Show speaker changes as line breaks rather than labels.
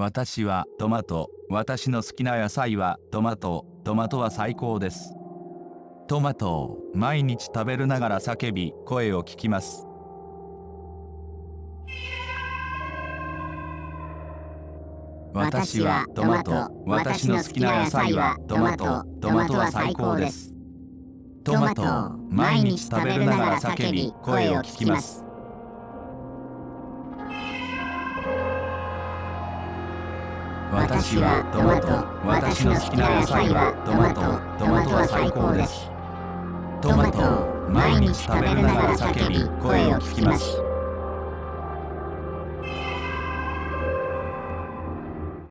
私はトマト。私の好きな野菜はトマト。トマトは最高です。トマトを毎日食べるながら叫び声を聞きます。私はトマト。私の好きな野菜はトマト。トマトは最高です。トマトを毎日食べるながら叫び声を聞きます。私はトマト私の好きな野菜はトマトトマトは最高です。トマトを毎日食べるながら叫び声を聞きます。